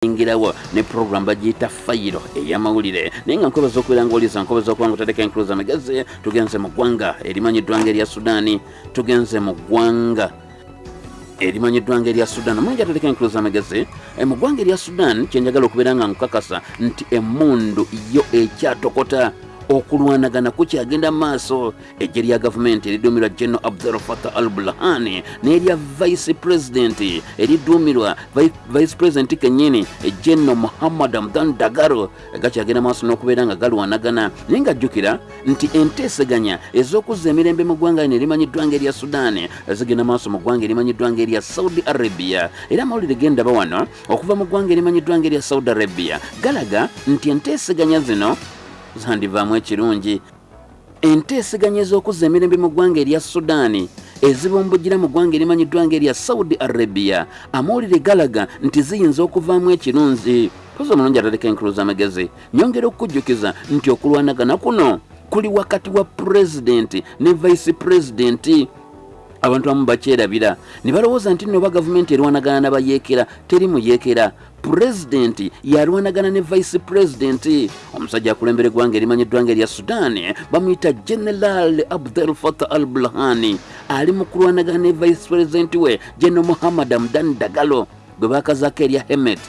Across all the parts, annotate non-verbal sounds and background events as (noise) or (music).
ingirawo ne program bagiyita fayiro ey'amawulire. Naye nga nkobaza okubeera ngaoliza nkobaza okuba nga otadeka enkuluza amagezi tugenze mu ggwanga erimanyiddwa nga erya sudaani tugenze mu ggwanga erimanyiddwa nga erya sudan. Omulungi atateka enkuluza amagezi e, mu ggwanga erya sudan kyenjagala okubeera nga nkukakasa nti emundu yo ekyatokota okulwanagana kukyagenda maaso ejje lya gavumenti eriduumirwa general abdul fatah al bulhani n'erya vice president eriduumirwa Vi- vice president kenyini general muhammad amdan dagaro gakyagenda maaso n'okubeera nga galwanagana naye ngajjukira nti enteeseganya ez'okuzza emirembe mu ggwanga lino erimanyiddwa nga erya sudaani zigenda maaso mu ggwanga erimanyiddwa nga erya saudi arabia. Era amawulire gendaba wano okuva mu ggwanga erimanyiddwa nga erya saudi arabia galaga nti enteeseganya zino zandivaamu ekirungi enteeseganya ez'okuzza emirembe mu ggwanga erya sudaani ezibumbujira mu ggwanga erimanyiddwa nga erya saudi arabia. Amawulire galaga nti ziyinza okuvaamu ekirungi poza omulungi ataleka enkuluza amagezi nyongera okukujjukiza nti okulwanagana kuno kuli wakati wa pulezidenti ne vice pulezidenti abantu abamu bakyerabira. Ne balowooza nti nno oba gavumenti erwanagana n'abayeekera teri muyeekera. Pulezidenti yalwanagana ne vice pulezidenti omusajja akulembera eggwanga erimanyiddwa nga erya sudaani bamuyita general abdel fatah al bulhani ali mu kulwanagana ne vice pulezidenti we general muhammad amdan dagalo gwe bakazaako erya hemet.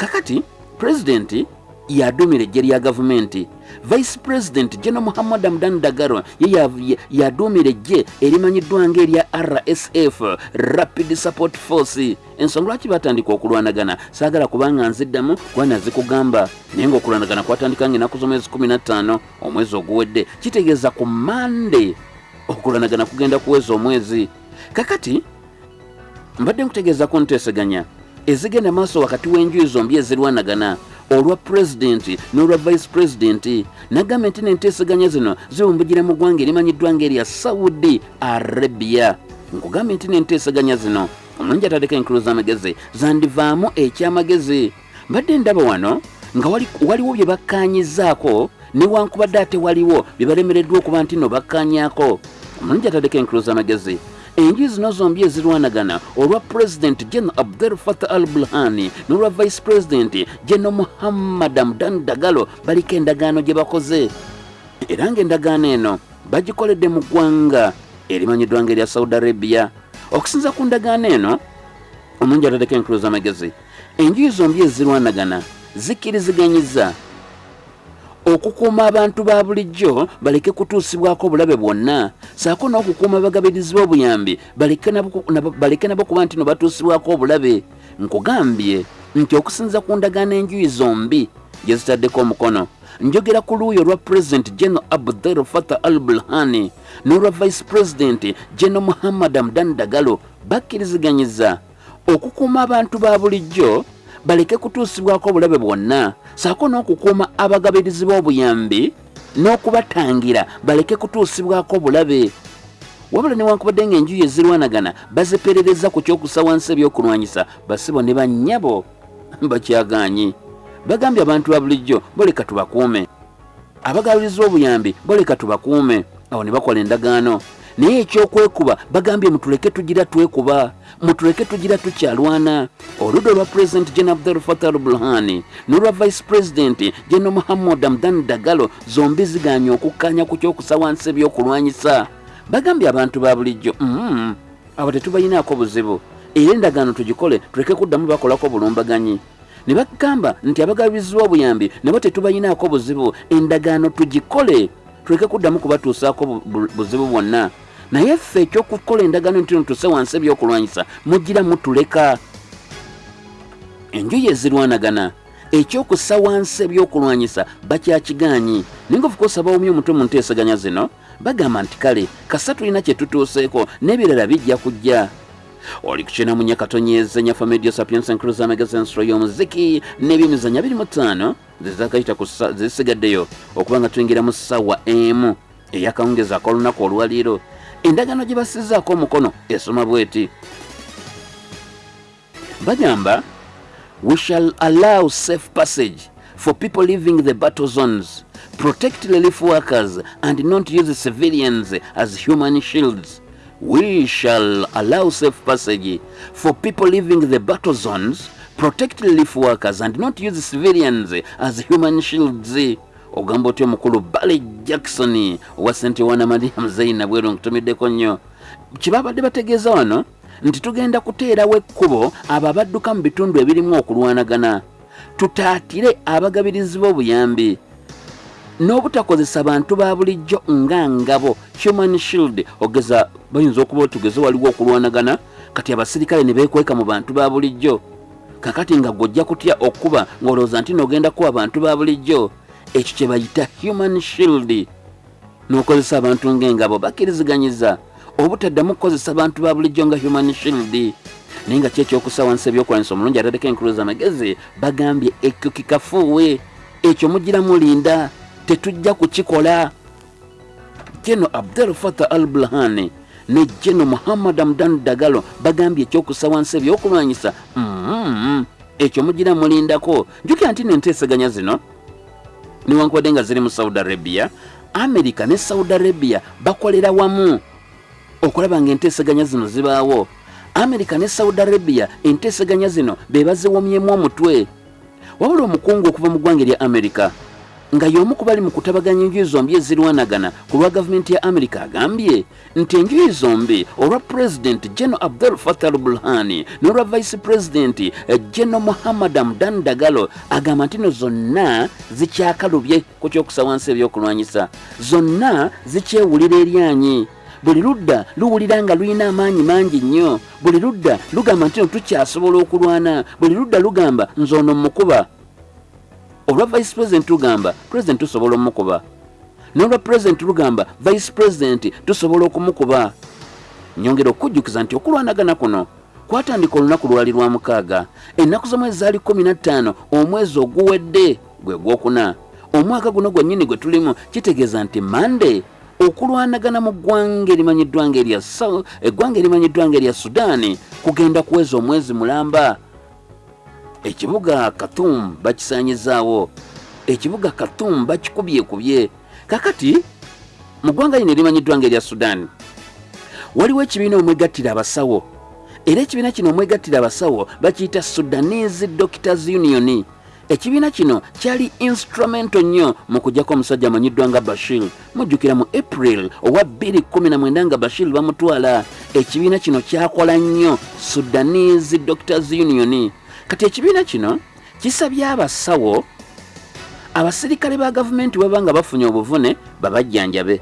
Kakati pulezidenti yadumira ejje lya gavumenti vice president general muhammad amdan dagaro ye ya- ya- yadumira ejje erimanyiddwa nga erya rsf rapid support force. Ensonga lwaki batandika okulwanagana? Saagala kubanga nziddamu kuba nazikugamba naye nga okulwanagana kwatandika nga enaku z'omwezi 15 omwezi oguwedde kitegeeza ku mande okulwanagana kugenda kuweza omwezi. Kakati mbadde nkutegeeza ku nteeseganya ezigenda maaso wakati w'enjuyi zombi ezirwanagana olwa pulezidenti n'olwa vice pulezidenti nagambye nti n'enteeseganya zino ziwumbugira mu ggwanga erimanyiddwa nga erya saudi arabia. Nkugambye nti n'enteeseganya zino omulungi atateka enkulu z'amagezi zandivaamu ekyamagezi. Mbadde ndaba wano nga wali- waliwo bye bakkaanyizaako newankubadde ate waliwo bye balemereddwa okuba nti no bakkaanyaako omulungi atateka enkulu z'amagezi enjuyi zino zombi ezirwanagana. Olwa pulezidenti general abdel fatah al bulhani n'olwa vice pulezidenti general muhammad amdan dagalo baliko endagaano gye bakoze. Era ng'endagaano eno bagikoledde mu ggwanga erimanyiddwa nga erya saudi arabia. Okusinza ku ndagaano eno omulungi atateka enkulu z'amagezi enjuyi zombi ezirwanagana zikkiriziganyiza okukuuma abantu ba bulijjo baleke kutuusibwako obulabe bwonna. Saako n'okukuuma abagabirizi b'obuyambi baleke nabo- kuba nti no batuusibwako obulabe. Nkugambye nti okusinza ku ndagaano enjuyi zombi gye zitaddeko omukono. Njogera ku luuyi olwa pulezidenti general abdel fatah al bulhani n'olwa vice pulezidenti general muhammad amdan dagalo bakkiriziganyiza okukuuma abantu ba bulijjo baleke kutuusibwako obulabe bwonna. Saako n'okukuuma abagabirizi b'obuyambi n'okubatangira baleke kutuusibwako obulabe. Wabula newankubadde ng'enjuyi ezirwanagana baziperereza ku kyokusa wansi ebyokulwanyisa basibo ne bannyabo (laughs) bakyagaanyi bagambye abantu ba bulijjo boleka tubakuume. Abagabirizi b'obuyambi boleka tubakuume. Awo ne bakola endagaano naye ekyokwekuba bagambye mutuleke tugira twekuba. Mutuleke tugira tukyalwana. Oludda olwa pulezidenti gen abdul fatah al bulhani n'olwa vice pulezidenti gen muhammad amdan dagalo zombi ziganye okukkanya ku kyokusa wansi ebyokulwanyisa. Bagambye abantu ba bulijjo mm, abo tetubayinaako buzibu. Era endagaano tugikole tuleke kuddamu bakolako bulumbaganyi. Ne bagamba nti abagabirizi b'obuyambi nabo tetubayinaako buzibu. Endagaano tugikole tuleke kuddamu kubatuusaako bu- bu- buzibu bwonna naye ffe ekyokukola endagaano nti ntuuse wansi ebyokulwanyisa mugira mutuleka. Enjuyi ezirwanagana ekyokussa wansi ebyokulwanyisa bakyakigaanyi. Naye nga ofuka osaba omu omutwe mu nteesaganya zino bagamba nti kale kasa tulina kye tutuuseeko n'ebirala bijja kujja. Oli kukyena mu nyakatonyeze nyafa media sapiens enkuluza amagezi ensolo y'omuziki n'ebyemizanya 25 zezakayita zisigaddeyo okuba nga tuyingira mu ssaawa emu eyakawungeza ak'olunaku olwaliiro endagaano gye basizaako omukono esoma bweti. Bagamba we shall allow safe passage for people leaving the battle zones. Protect relief workers and not use civilians as human shields. We shall allow safe passage for people leaving the battle zones. Protect relief workers and not use civilians as human shields ogamba otya omukulu bale jackson owa sente wana mariam zaina bweru nkutumiddeko nnyo. Kyebabadde bategeeza wano nti tugenda kuteerawo ekkubo abo abadduka mu bitundu ebirimu okulwanagana. Tutaatire abagabirizi b'obuyambi. N'obutakozesa bantu ba bulijjo nga ngabo. Human shield ogeza bayinza okuba otugeze waliwo okulwanagana kati abasirikale ne beekweka mu bantu ba bulijjo. Kakati nga gwojja kutya okkuba ng'olowooza nti n'ogenda kuba bantu ba bulijjo ekyo kye bayita human shield. N'okozesa abantu ng'engabo bakkiriziganyiza obutaddamu kukozesa bantu ba bulijjo nga human shield. Naye nga kyekyokusa wansi ebyokulanyisa omulungi ataddeko enkuluza amagezi bagambye ekyo kikafuuwe ekyo mugira mulinda tetujja kukikola. Jeno abdel fatah al bulhani ne jeno muhammad amdan dagalo bagambye ekyokusa wansi ebyokulwanyisa mm, ekyo mugira mulindako. Njukira nti nenteeseganya zino niwankubadde nga ziri mu saudi arabia amerika ne saudi arabia bakolera wamu okulaba nga enteeseganya zino zibaawo. Amerika ne saudi arabia enteeseganya zino be baziwomyemu omutwe. Wabula omukungu okuva mu ggwanga erya amerika nga y'omu ku bali mu kutabaganya enjuyi zombi ezirwanagana ku lwa gavumenti ya amerika agambye nti enjuyi zombi olwa pulezidenti geno abdul fatah al bulhani n'olwa vice pulezidenti geno muhammad amdan dagalo agamba nti no zonna zikyakalubye ku kyokusa wansi ebyokulwanyisa. Zonna zikyewulira eryanyi. Buli ludda luwulira nga lulina amaanyi mangi nnyo. Buli ludda lugamba nti no tukyasobola okulwana. Buli ludda lugamba nze ono mukuba olwa vice president lugamba president tusobola omukuba n'olwa president lugamba vice president tusobola okumukuba. Nyongera okujjukiza nti okulwanagana kuno kwatandika olunaku lwali lwa mukaaga. Ennaku z'omwezi zaali 15 omwezi oguwedde gwe gwokuna. Omwaka guno gwennyini gwe tulimu kitegeeza nti mande okulwanagana mu ggwanga erimanyiddwa nga erya eggwanga erimanyiddwa nga erya sudaani kugenda kuweza omwezi mulamba ekibuga katum bakisanyizaawo ekibuga katum bakikubyekubye kakati mu ggwanga lino erimanyiddwa nga erya sudaani waliwo ekibiina omwegattira abasawo. Era ekibiina kino omwegattira abasawo bakiyita sudanese doctors union. Ekibiina kino kyali instrumento nnyo mu kugjako omusajja amanyiddwa nga bashir. Mujjukira mu april owa 219 nga bashir bamutwala. Ekibiina kino kyakola nnyo sudanese doctors union kati ekibiina kino kisabye abasawo abasirikale ba gavumenti baba nga bafunye obuvune babajjanjabe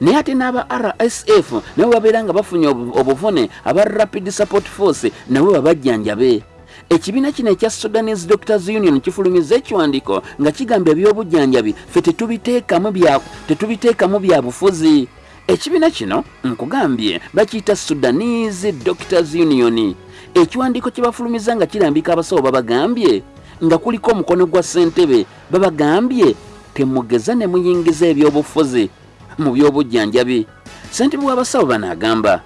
naye ate n'aba rsf nabo babeera nga bafunye obuvune aba rapid support force nabo babajjanjabe ekibiina kino ekya sudanese doctors union kifulumiza ekiwandiiko nga kigamba ebyobujjanjabi ffe tetubiteekamu bya bufuzi. Ekibiina kino nkugambye bakiyita sudanese doctors union ekiwandiiko kye bafulumiza nga kirambika abasawo babagambye nga kuliko omukono gwa ssentebe babagambye temugeza ne muyingiza ebyobufuzi mu byobujjanjabi. Ssentebe w'abasawo banaagamba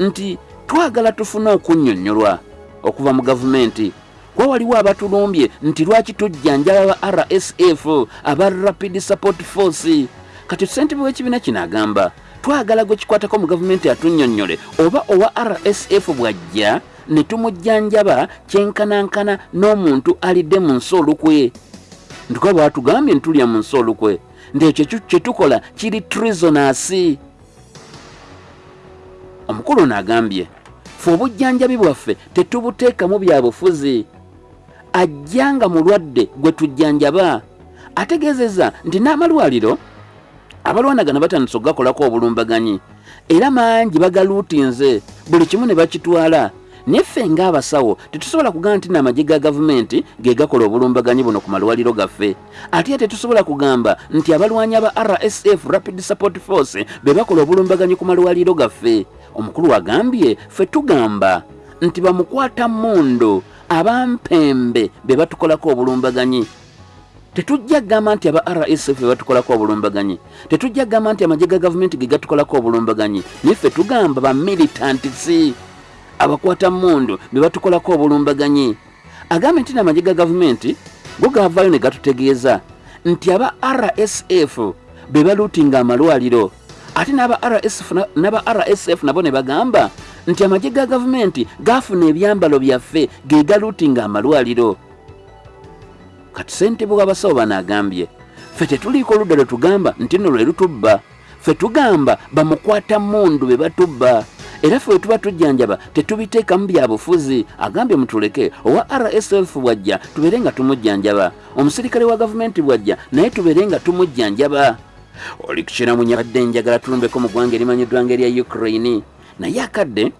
nti twagala tufune okunnyonnyolwa okuva mu gavumenti. Kuba waliwo abatulumbye nti lwaki tujjanjaba aba rsf aba rapid support force? Kati ssentebe w'ekibiina kino agamba twagala gwe kikwatako mu gavumenti atunnyonnyole oba owa rsf bw'ajja ne tumujjanjaba kyenkanankana n'omuntu alidde mu nsi olukwe. Ndikuba bwatugambye ntulya mu nsi olukwe ndekyo kyetukola kiri trisonasi omukulu ono agambye fe obujjanjabi bwaffe tetubuteekamu bya bufuzi. Ajja nga mulwadde gwe tujjanjaba. Ategeezezza nti n'amalwaliro abalwanagana batandise okugakolako obulumbaganyi era mangi bagaluutinze buli kimu ne bakitwala naye ffe ng'abasawo tetusobola kugamba nti n'amagye ga gavumenti ge gakola obulumbaganyi buno ku malwaliro gaffe. Ate era tetusobola kugamba nti abalwanyi aba rsf rapid support force be bakola obulumbaganyi ku malwaliro gaffe. Omukulu agambye ffe tugamba nti bamukwata mmundu abampembe be batukolako obulumbaganyi. Tetujja kugamba nti aba rsf batukolako obulumbaganyi. Tetujja kugamba nti amagye ga gavumenti ge gatukolako obulumbaganyi. Naye ffe tugamba bamilitantsi abakwata mmundu be batukolako obulumbaganyi. Agambe nti n'amagye ga gavumenti go gavaayo ne gatutegeeza nti aba rsf be baluutinga amalwaliro. Ate n'aba rsf nabo ne bagamba nti amagye ga gavumenti gaafuna ebyambalo byaffe ge galuutinga amalwaliro. Kati ssentebe w'abasawo banaagambye ffe tetuliiko oludda lwe tugamba nti nno lwe lutubba. Ffe tugamba bamukwata mundu be batubba era ffe we tuba tujjanjaba tetubiteekamu bya bufuzi. Agambye mutuleke owa rsf bwajja tubeere nga tumujjanjaba. Omusirikale wa gavumenti bwajja naye tubeere nga tumujjanjaba. Oli kukiramunya badde njagala tulumbeko mu ggwanga erimanyiddwa nga erya ukraine. Naye akadde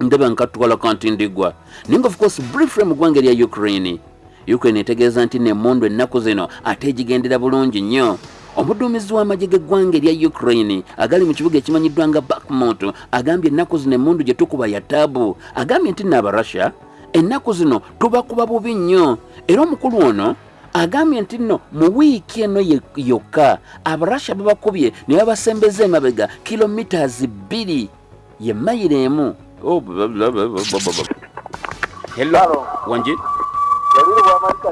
ndaba nkatwala kanti ndigwa naye nga ofcourse briefly mu ggwanga erya ukraine. Ukraine etegeeza nti nemmundu ennaku zino ate egigendera bulungi nnyo omuduumizi w'amagye g'eggwanga erya ukraine agali mu kibuga ekimanyiddwa nga bakmut agambye ennaku zino emmundu gye tukuba ya taabu. Agambye nti naabarussia ennaku zino tubakuba bubi nnyo. Era omukulu ono agambye nti nno mu wiiki eno yokka abarussia babakubye ne babasembeza emabega kilomitas bbiri ye mayiro emu. Oh, blah, blah, blah, blah, blah, blah. hello wanji yabiri bwamalika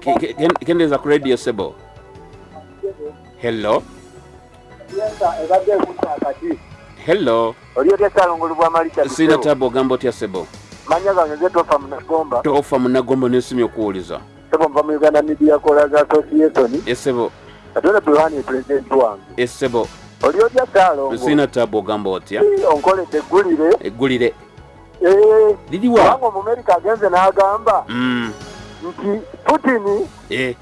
Ke- ke- ken- kendeeza ku radio sebo hello? Yenda ebadde ekutta akati hello? Oli otya salongoli bwamalika siina tabu ogamba otya sebo? Manya gange nze tofa munagomba. Tofa munagombo nensimya okuwuliza. Sebo nva mu uganda media callers association. Esebo atone bulwani pulezidenti wange. Esebo oli otya salongo siina tabu ogamba otya? Onkoledde eggulire. Eggulire. Eh, liriwa kubanga omumerika agenze n'agamba Mm, nti putini eh,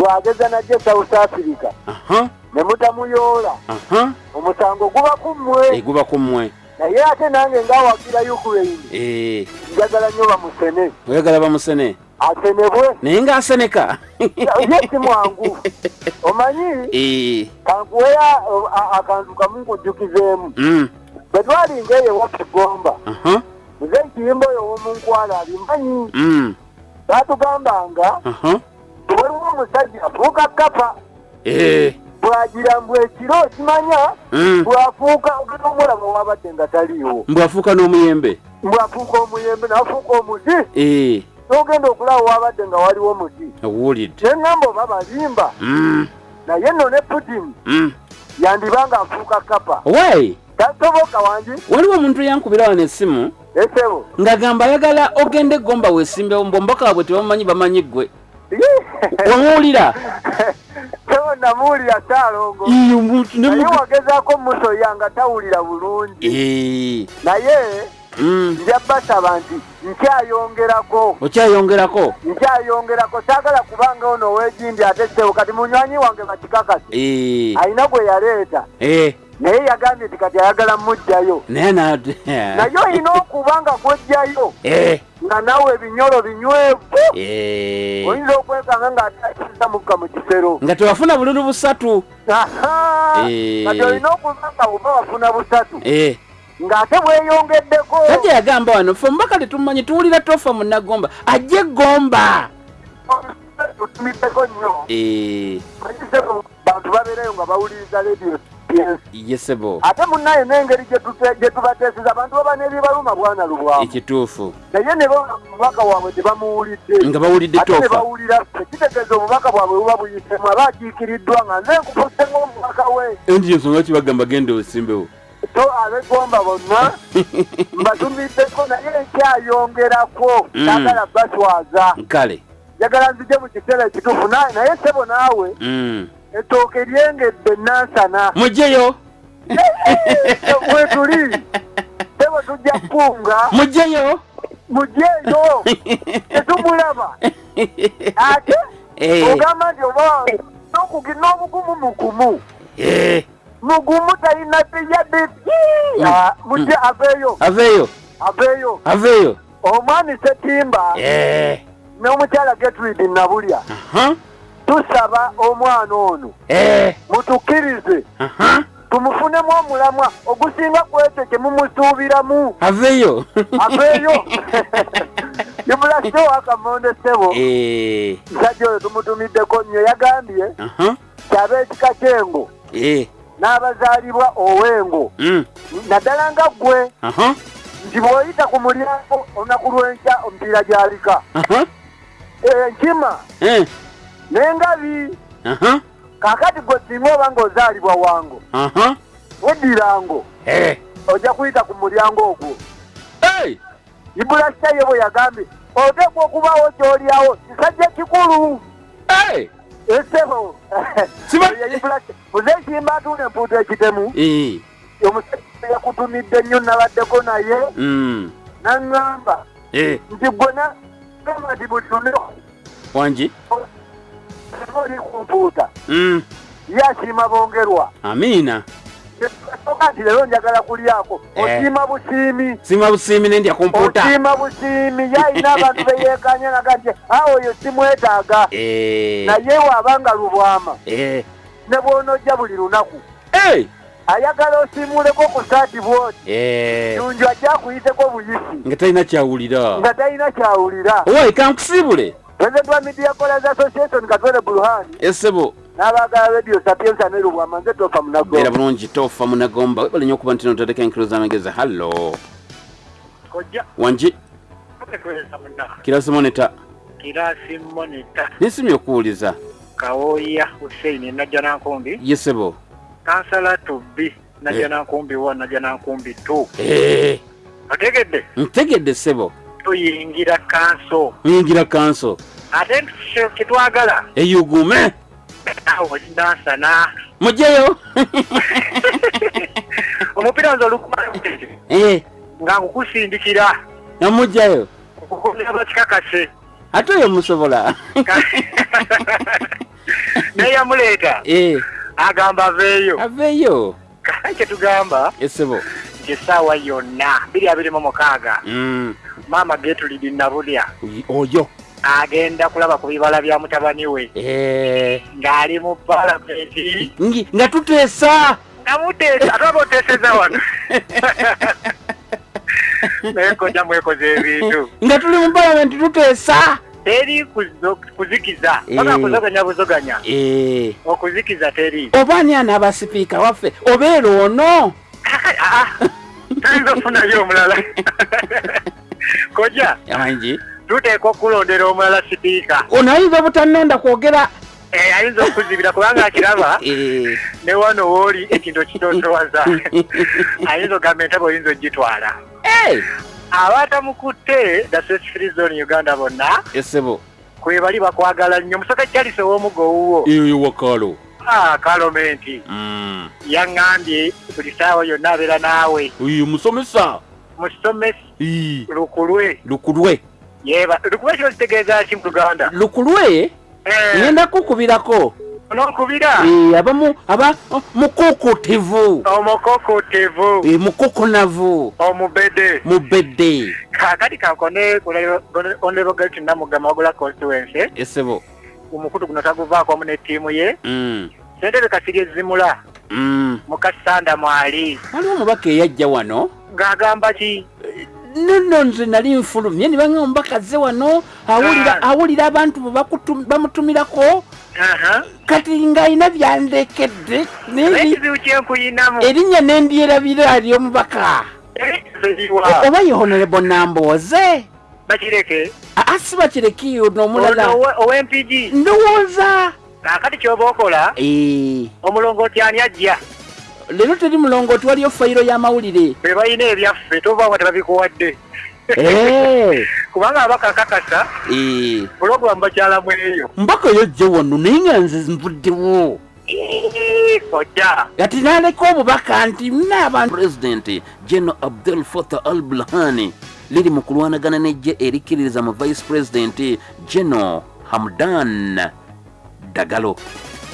bw'ageza najje south africa ne mutamuyoola omusango guba ku mmwe. Eguba ku mmwe. Naye ate nange ngaawagira ukraine Eh, njagala nnyo bamusene oyagala bamusene asenebwe? Naye ng'aseneka. (laughs) Ye si mwangu. (laughs) Omanyi? Eh, kankuweya akantu kamu nkujjukizeemu. Mm, bwe twalinga eyo aha. muze ekiyimba oyo ow'omunkwala abimanyi mm, baatugambanga waliwo omusajja afuuka kapa Eh, bwagira mbw ekiro okimanya mm. bwafuuka ogenda omulaba wabadde nga taliiwo. Mbwafuuka n'omuyembe? Mbwafuuka omuyembe nafuuka omuti. Eh, n'ogenda okulaba wabadde nga waliwo muti owulidde. Neŋŋamba oba balimba. Mm, naye nno ne putini mm. yandibanga afuuka kapa wai tasoboka wangi? Waliwo omuntu eyankubira wano essimu esebo ng'agamba ayagala ogende egomba weesimbewo mbombaka waabwe tebamanyi bamanyi ggwe wamuwulira sebo (laughs) namuwulira saalongo. Iyo, omuntu ne naye wagezaako musoya nga tawulira bulungi. Naye mm. nja basaba nti nkyayongerako. Okyayongerako? Nkyayongerako. Saagala kubanga ono ow'egindi ate sebo kati munywanyi wange bakikakasi. Alina gwe yaleeta naye yagambye nti kati ayagala mujjayo. Naye na naye olina okuba nga gwejjayo Eh, nga nawe ebinyolo binywevu. Eh. oyinza okwekanga ng'atakisa mukka mu kisero. Nga tewafuna bululu busatu. Aha! Eh. kati olina okuba nga buba wafuna busatu ng'ate bweyongeddeko. Tajja yagamba wano fe omubaka tetumanyi tuwulira tofa munagomba ajje egomba tutumiddeko nnyo. Bantu babeereyo nga bawuliriza PS. Yesebo ate munnaye n'engeri gye tute- gye tubateeseza abantu baba n'ebibaluma bwana lubwamu ekituufu. Naye ne omubaka bwabwe tebamuwulidde nga bawulidde ate ne tofa bawulira ffe kitegeeza obubaka bwabwe buba buyitemu aba akiikiriddwa nga nze nkufuse ng'omubaka we. Endi ensonga kibagamba genda osimbewo so ab'eggomba bonna (laughs) mbatumiddeko naye nkyayongerako Mm. saagala baswaza kale. Njagala nzije mu kiseera ekituufu Na- naye sebo naawe. Mm. Ettooke lyengedde nansana mugyeyo we tuli sebo tujja kukunga mugyeyo mugyeeyo tetumulaba ate Eh, ogamba nti oba n'okugi- n'obugumu mugumu eh, mugumu talina teyadde mujje aveeyo aveeyo aveeyo aveeyo omwami setimba Eh, n'omukyala getruid nabulya tusaba omwana ono. Eh, mutukkirize. Tumufunemu omulamwa. Ogusinga ku ekyo kye mumusuubiramu. Aveeyo. Aveeyo. (laughs) Ibulasewo akamonde sebo Eh, musajja oyo tumutumiddeko nnyo. Yagambye kyaba ekika kyengo. Eh, n'abazaalibwa owengo. Mm, naddala nga ggwe. Nti bw'oyita ku mulyango olunaku lw'enkya omupiira gy'alika. Enkima n'engabi aha, kaakati gwe singa oba ng'ozaalibwa wango aha, weddirango eh, ojja kuyita ku mulyango ogwo Hey! ibulasha ye bwe yagambye oteekwa okubaawo gy'olyawo kisajja kikulu Hey! esebo muzekimba atuuna empuuta ekitemu Eh. omusajja yakutumidde nnyo nabaddeko naye Mm. naŋŋamba Eh. nti gwena gamba nti buli lunaku Wanji? Oli ku mpuuta ye asiima bongerwa Amina. Oga nti leero njagala kulyako Eh. osiima busiimi Sima busiimi nendya kumpuuta. osiima busiimi ye ayina abantu beyeekanya (laughs) naga nti awo oyo simwetaaga Eh. naye waabanga lubwama Eh. ne bw'onojja buli lunaku Hey! ayagala osiimuleko ku saati bwoti Eh. tunju ajja akuyiteko buyisi Nga talina kyawulira. nga talina kyawulira Owai kankusibule. President wa media callers association katwele buluhani Esebo. n'abaagala radio sapiensa ne lubwama nze tofa munago Beera bulungi tofa munagomba. Webale nnyo okuba nti notandika enkiro z'amagezi. Hallo. kojja Wanji. tukweza muna Kirasi moneta. kirasi monita Nesimye okuwuliza. kawoya huseini najja nankumbi Yesebo. kansala tubbi najja Eh. nankumbi wa najja nankumbi tu Eh. otegedde Ntegedde sebo. Tuyingira kanso Muyingira kanso. ate kitwagala Eyugume. awo nansana Mujeyo. (laughs) omupiira nze olukumala muteke Eh. nga nkukusindikira Namujayo. okukomera bakikakase Ate oyo musobola. (laughs) neyamuleeta Eh. agamba aveeyo Aveeyo. kyetugamba Esebo. nti essaawa yonna biri abiri mu mukaaga Mm. Maama getulidi nabulya Oy- Oyo. agenda kulaba ku bibala bya mutabani we Eh. ng'ali mu palamenti Ngi nga tuteesa. nga muteesa ate aba oteeseza wano (laughs) naye koja mwekoze ebintu Nga tuli mu palamenti tuteesa. teri kuzikiza Eh. oba kuzoganya buzoganya Eh. okuzikiza teri Oba ani anaaba sipiika waffe? Obeera ono. Ah, tayinza okufunayo omulala (laughs) koja Wanji. tuteekwa okulondera omulala sipiika Ono ayinza obutannonda kwogera. Eh, ayinza okuzibira kubanga akiraba (laughs) Eh. ne wano wooli ekintu okitotowaza (laughs) ayinza ogamba entabo oyinza ogitwala Eh. abaatamukutte dases free zone uganda bonna Esebo. kwe bali bakwagala nnyo musaka kyalise ow'omugo wuwo Eyo wakalo. Ah, kalomenti Mm. yaŋŋambye buli saawa yonna abeera naawe Oyo musomesa. Eh. lukulwe Lukulwe. yeba lukulwe kino kitegeeza ki mu luganda Lukulwe ngenda kukubirako. ononkubira Eh, abamu aba mukukutivu. omukokotevu Eh, mukukunavu. omubede Mubedde. kakati kankone honorable galton namugama wagula constituency Esebo. omukutu guno taguvaako wamu ne ttiimu ye Mm. sentebe kasiri ezimula Mm. mukasanda mwali Waliwo omubaka eyajja wano. ng'agamba ki nno nze nali nfulumye ne baŋa omubaka azze wano awulira awulira abantu bamutumirako. Kati ng'alina byandekedde erinnya nendyerabira ly'omubaka eriwa oba ye honorable nambooze bakireke. Aa si bakireki ono omulala. Ono owe- ow'empigi ndowooza. Kakati kyoba okola Eh, omulongooti ani ajja leero teri mulongooti waliyo fayiro y'amawulire. Be balina ebyaffe tobanga tebabikuwadde Eh, (laughs) kubanga abakakakasa eh, pulogulamu bakyalamu eyo. Mbaka yojje wano naye nga nze nvuddewo Iiii, kojja. Kati naleka obubaka nti naabantu pulezidenti general abdul fatah al bulhani liri mu kulwanagana nejje erikkiririza mu vice pulezidenti general hamdan dagalo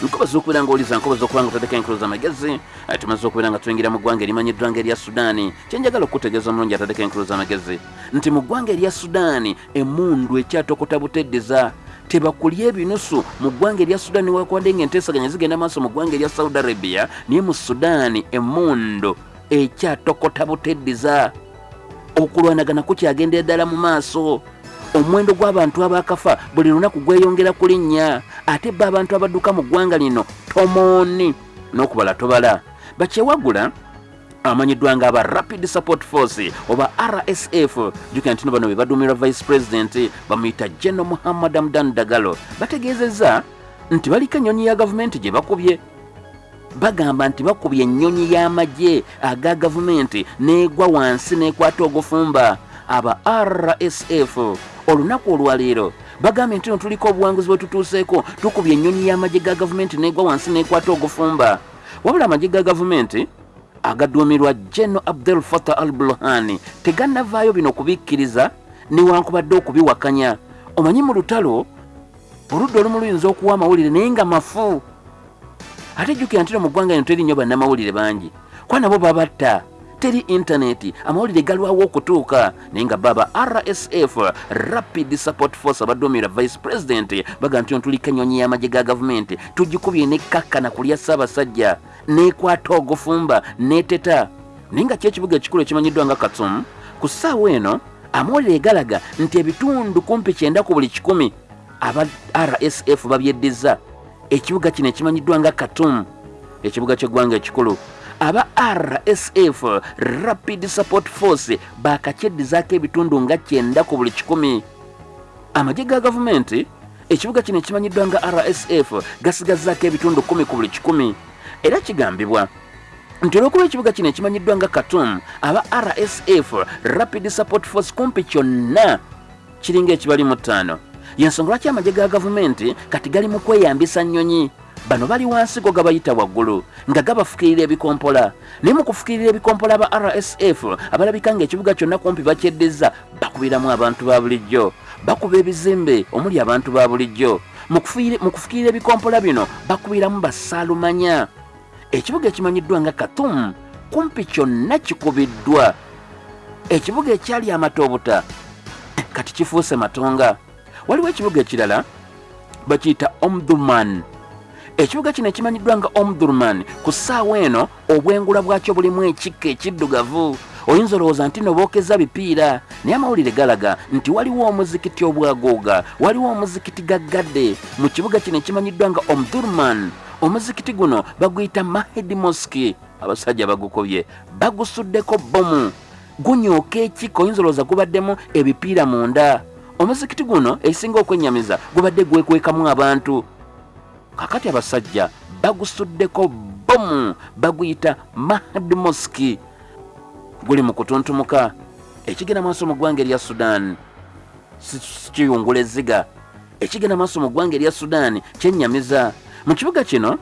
nkobaza okubeera nga oliza nkobaza okuba nga otadeka enkulu z'amagezi Eh, tumaze okubeera nga tuyingira mu ggwanga erimanyiddwa nga erya sudaani kyenjagala okutegeeza omulungi atadeka enkulu z'amagezi nti mu ggwanga erya sudaani emundu ekyatokota buteddeza tebakulya ebinusu. Mu ggwanga erya sudaani wakwadde nga enteesaganya zigenda maaso mu ggwanga erya saudi arabia naye mu sudaani emundu ekyatokota buteddeza okulwanagana kukyagenda eddala mu maaso omuwendo gw'abantu abakafa buli lunaku gweyongera ku linnya ate be abantu abadduka mu ggwanga lino tomooni n'okubala tobala. Bakyewagula amanyiddwa nga aba rapid support force oba rsf jukira nti no bano be baduumirwa vice president bamuyita general muhammad amdan dagalo. Bategeezezza nti baliko ennyonyi ya gavumenti gye bakubye. Bagamba nti bakubye ennyonyi y'amagye aga gavumenti n'egwa wansi n'ekwata ogufumba. Aba rsf olunaku olwaleero. Bagambye nti no tuliko obuwanguzi bwe tutuuseeko tukubye ennyonyi y'amagye ga gavumenti n'egwa wansi n'ekwata ogufumba. Wabula amagye ga gavumenti agaduumirwa geno abdel fatah al burhani tegannavaayo bino kubikkiriza newankubadde okubiwakanya. Omanyi mu lutalo oludda olumu luyinza okuwa amawulire naye nga mafu. Ate jjukira nti no mu ggwanga lino teri nnyo bannamawulire bangi. Kuba nabo babatta teri intaneti amawulire galwawo okutuuka. Naye nga baba rsf rapid support force abaduumira vice president baga nti ontuliko ennyonyi y'amagye ga gavumenti. Tugikubye nekkakkana kulya ssaabasajja nekwata ogufumba neteta naye nga kyekibuga ekikulu ekimanyiddwa nga katsum ku ssaawa eno amawulire galaga nti ebitundu kumpi kyenda ku buli kikumi aba rsf babyeddiza. Ekibuga kino ekimanyiddwa nga katum ekibuga ky'eggwanga ekikulu aba rsf rapid support force bakakyeddizaako ebitundu nga kyenda ku buli kikumi. Amagye ga gavumenti ekibuga kino ekimanyiddwa nga rsf gasigazaako ebitundu kumi ku buli kikumi. Era kigambibwa nti olwokuba ekibuga kino ekimanyiddwa nga katum aba rsf rapid support force kumpi kyonna kiringa ekibali mu ttaano. Yensonga lwaki amagye ga gavumenti kati gali mu kweyambisa nnyonyi bano bali wansi go gabayita waggulu nga gabafukirira ebikompola. Naye mu kufukirira ebikompola aba rsf abalabika ng'ekibuga kyonna kumpi bakyeddiza bakubiramu abantu ba bulijjo. Bakuba ebizimbe omuli abantu ba bulijjo. Mu kufukirira ebikompola bino bakubiramu basaalumanya. Ekibuga ekimanyiddwa nga katum kumpi kyonna kikubiddwa. Ekibuga ekyali amatoobuta kati kifuuse matonga. Waliwo ekibuga ekirala bakiyita omdurman ekibuga kino ekimanyiddwa nga omdurman ku ssaawa eno obwengula bwakyo bulimu ekikka ekiddugavu. Oyinza olowooza nti nobookeza bipiira? Naye amawulire galaga nti waliwo omuzikiti obwaguuga waliwo omuzikiti gaggadde mu kibuga kino ekimanyiddwa nga omdurman omuzikiti guno baguyita mahedi moski abasajja bagukobye bagusuddeko bomu gunyooka ekika oyinza olowooza gubaddemu ebipiira munda. Omuzikiti guno ekisinga okwennyamiza gubadde gwekwekamu abantu kakati abasajja bagusuddeko bomu baguyita mahad moski guli mu kutuntumuka ekigenda maaso mu ggwanga erya sudan kiyungula ezziga ekigenda maaso mu ggwanga erya sudan kyennyamiza mu kibuga kino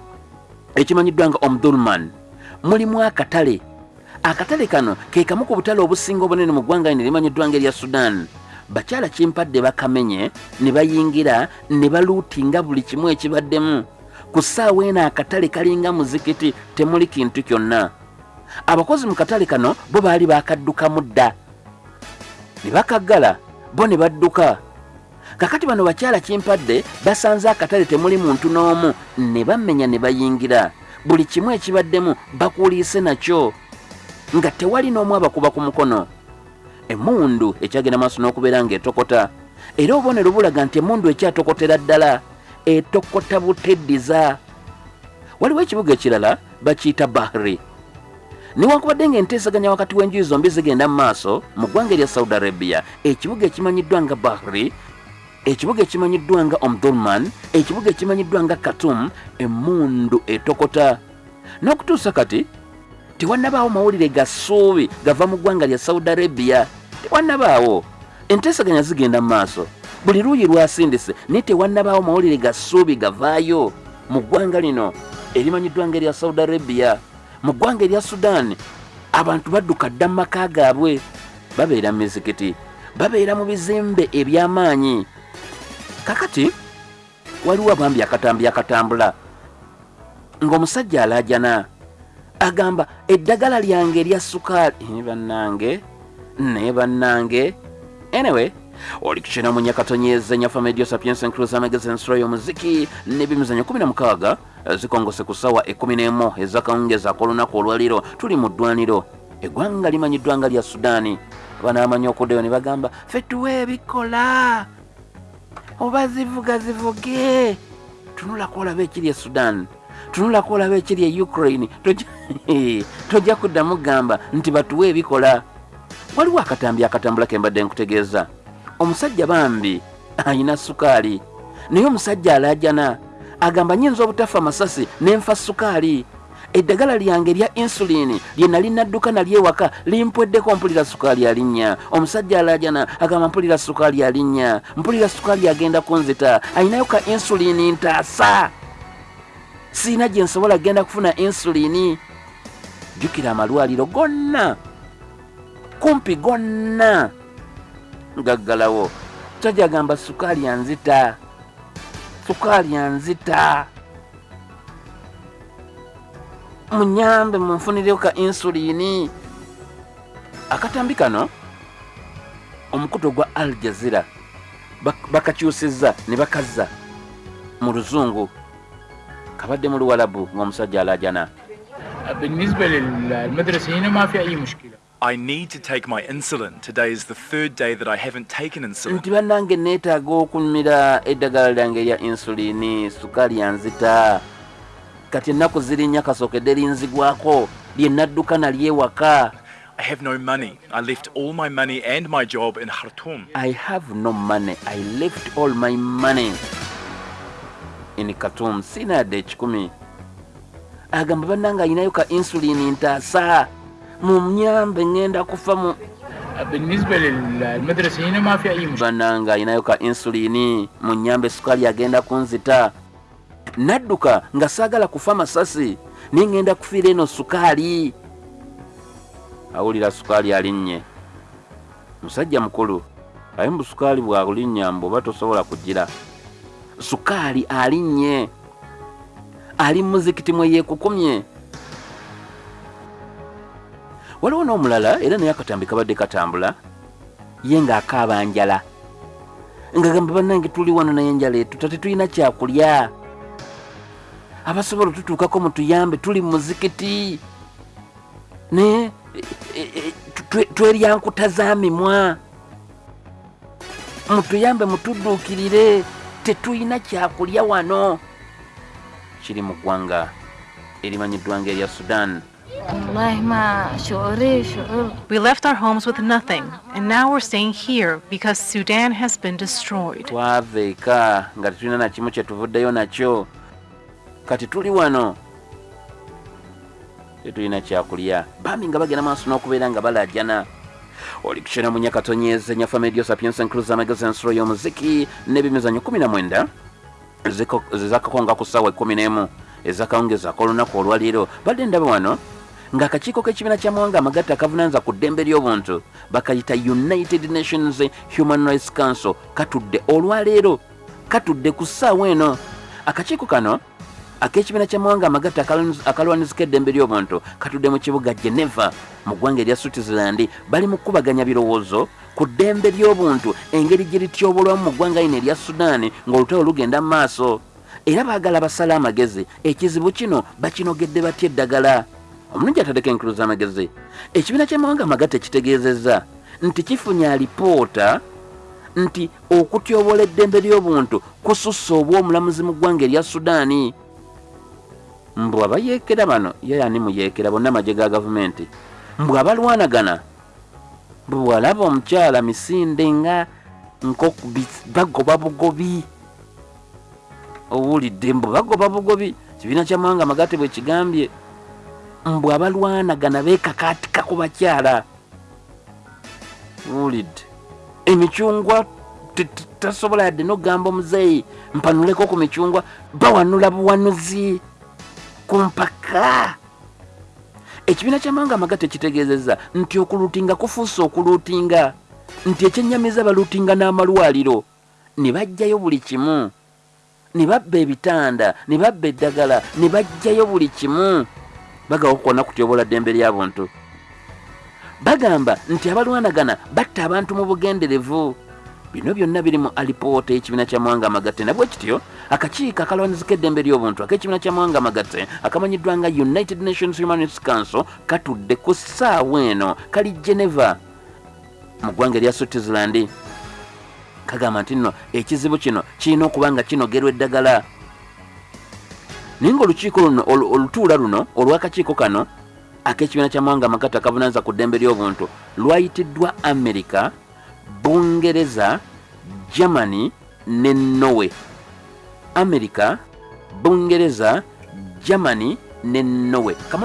ekimanyiddwa nga omdurman mulimu akatale. Akatale kano ke kamu ku butale obusinga obunene mu ggwanga lino limanyiddwa nga erya sudan bakyala kimpadde bakamenye ne bayingira ne baluutinga buli kimu ekibaddemu. Ku ssaawa eno akatale kalinga muzikiti temuli kintu kyonna. Abakozi mu katale kano bo baali bakaddukamu dda ne bakaggala bo ne badduka. Kakati bano bakyala kimpadde basanze akatale temuli muntu n'omu ne bamenya ne bayingira. Buli kimu ekibaddemu bakuliise nakyo. Nga tewali n'omu abakuba ku mukono emundu ekyagenda maaso n'okubeera ng'etokota. Era obubonero bulaga nti emundu ekyatokotera ddala etokota buteddiza. Waliwo ekibuga ekirala bakiyita bahri. Newankubadde ng'enteesaganya wakati w'enjuyi zombi zigenda mu maaso mu ggwanga erya saudi arabia ekibuga ekimanyiddwa nga bahri ekibuga ekimanyiddwa nga omdurman ekibuga ekimanyiddwa nga katum emundu etokota. N'okutuusa kati tewannabaawo mawulire ga ssuubi gava mu ggwanga lya saudi arabia. Tewannabaawo. Enteesaganya zigenda mu maaso. Buli luuyi lwasindise naye tewannabaawo mawulire ga ssuubi gavaayo. Mu ggwanga lino erimanyiddwa nga erya saudi arabia mu ggwanga erya sudan abantu badduka dda mu maka gaabwe. Babeera mu mizikiti babeera mu bizimbe eby'amaanyi. Kakati waliwo abambi akatambi akatambula. Ng'omusajja alaajana agamba eddagala lyange erya sukaali. Bannange naye bannange. Anyway oli kukina mu nyakatonyeza nyafa medio sapiensa encruza amagezi ensula y'omuziki n'ebimizanyo 16 eh, zikongose ku ssaawa 11 ezakawungeza ak'olunaku olwaliro. Tuli mu ddwaniro. Eggwanga limanyiddwa nga lya sudaani. Abanaamanyi okuddayo ne bagamba ffe tuwe ebikola oba zivuga zivuge tunulako olaba ekiri e sudan tunulako olaba ekiri e ukraine. Tojja- (laughs) kuddamu gamba nti batuwe ebikola. Waliwo akatambi akatambula ke mbadde nkutegeeza. Omusajja bambi ayina sukaali naye omusajja alaajana agamba nyinza obutafa masasi nenfa sukaali. Eddagala lyange erya insulini lye nali nadduka nalyewaka limpweddeko mpulira sukaali alinnya. Omusajja alajana agamba mpulira sukaali alinnya mpulira sukaali agenda kunzita ayinayo ka insulini ntaasa siina gye nsobola genda kufuna insulini. Jjukira amalwaliro gonna. Kumpi gonna. Gaggalawo musajja agamba sukaali anzita sukaali anzita munyambe munfunireko ka insulini. Akatambi kano omukuto gwa al jazira bak- bakakyusizza ne bakazza mu luzungu kabadde mu luwalabu ng'omusajja alajana بالنسبة للمدرسة هنا ما في أي مشكلة I need to take my insulin. Today is the third day that I haven't taken insulin. nti bannange neetaaga okumira eddagala lyange erya insulini sukaali yanzita kati ennaku ziri nnya kasookedde linzigwako lye nadduka nalyewaka I have no money. I left all my money and my job in Khartoum. I have no money. I left all my money in Khartoum. Sina yadde ekikumi. Agamba bannange ayinayo ka insulini ntaasa. Mumyambe ngenda kufa mu بالنسبة للمدرسة هنا ما في أي مشكلة bannange ayinayo ka insulini munyambe sukaali agenda kunzita. Nadduka nga saagala kufa masasi naye ngenda kufiira eno sukaali. Awulira sukaali alinnye. Musajja mukulu aye mbu sukaali bwakulinnya mbu oba tosobola kugira. sukaali alinnye ali mu muzikiti mwe yeekukumye waliwo n'omulala era naye akatambi kabadde katambula ye ng'akaaba njala. Nga gamba bannange tuli wano naye enjala etuta tetulina kyakulya. Abasobola otutuukako mutuyambe tuli mu muzikiti. Ne e, e, twe- tweryankuta za mimwa mutuyambe mutudduukirire tetulina kyakulya wano. Kiri mu ggwanga erimanyiddwa nga erya sudan We left our homes with nothing, and now we're staying here because Sudan has been destroyed. twava eka nga tetulina nakimu kyetuvuddeyo nakyo. Kati tuli wano tetulina kyakulya. Bambi nga bagenda maaso n'okubeera nga balajana oli kukyera mu nyakatonyeze nyafa medio sapiensa enkuluza amagezi ensolo y'omuziki n'ebimizanyo 19 eziko- ezakakonga ku ssaawa 11 ezakawungezaako olunaku olwaleero badde ndaba wano ng'akakiiko k'ekibiina kya mawanga amagatte akavunanyizibwa ku ddembe ly'obuntu bakayita united nations human rights council katudde olwaleero katudde ku ssaawa eno. Akakiiko kano ak'ekibiina kya mawanga amagatte akalwaniz- akalwanizika eddembe ly'obuntu katudde mu kibuga geneva mu ggwanga erya switzerland bali mu kkubaganya birowoozo ku ddembe ly'obuntu engeri gye lityobulwamu mu ggwanga lino erya sudaani ng'olutalo lugenda mu maaso. Era baagala basale amagezi ekizibu kino bakinogedde batya eddagala? Omulungi atadeko enkulu z'amagezi. Ekibiina ky'amawanga amagatte kitegeezezza nti kifunye alipoota nti okutyobola eddembe ly'obuntu kusussa obw'omulamuzi mu ggwanga erya sudaani mbw abayeekera bano ye ani muyeekera bonna amagye ga gavumenti? Mbw abalwanagana bwe bwalaba omukyala misinde nga nkokubi bagoba bugobi. Owulidde mbwe bagoba bugobi? Kibiina kyamawanga amagatte bwe kigambye. Mbwe abalwanagana beekakaatika ku bakyala. Owulidde. Emicungwa tasobola yadde nogamba omuzeeyi mpanuleko ku micungwa bawanula buwanuzi ku mpaka ekibiina kyamawanga amagatte kitegeezezza nti okuluutinga kufuuse okuluutinga nti ekyennyamiza baluutinga n'amalwaliro ne bajjayo buli kimu. Ne babba ebitanda ne babba eddagala ne bajjayo buli kimu. Bagawo kwonna kutyobola ddembe ly'abuntu bagamba nti abalwanagana batta abantu mu bugenderevu bino byonna biri mu alipoota y'ekibiina kyamawanga amagatte. Nabwe kityo akakiiko akalwanizika eddembe ly'obuntu ak'ekibiina kyamawanga amagatte akamanyiddwa nga united nations human rights council katudde ku ssaawa eno kali geneva mu ggwanga erya switzerland. Kagamba nti nno ekizibu kino kirina okuba nga kinogerwa eddagala. Naye ngaolukiiko luno olu- olutuula luno olw'akakiiko kano ak'ekibiina kyamawanga amagatte akavunanyizibwa ku ddembe ly'obuntu lwayitiddwa america bungereza germany ne norway. America bungereza germany ne Kama-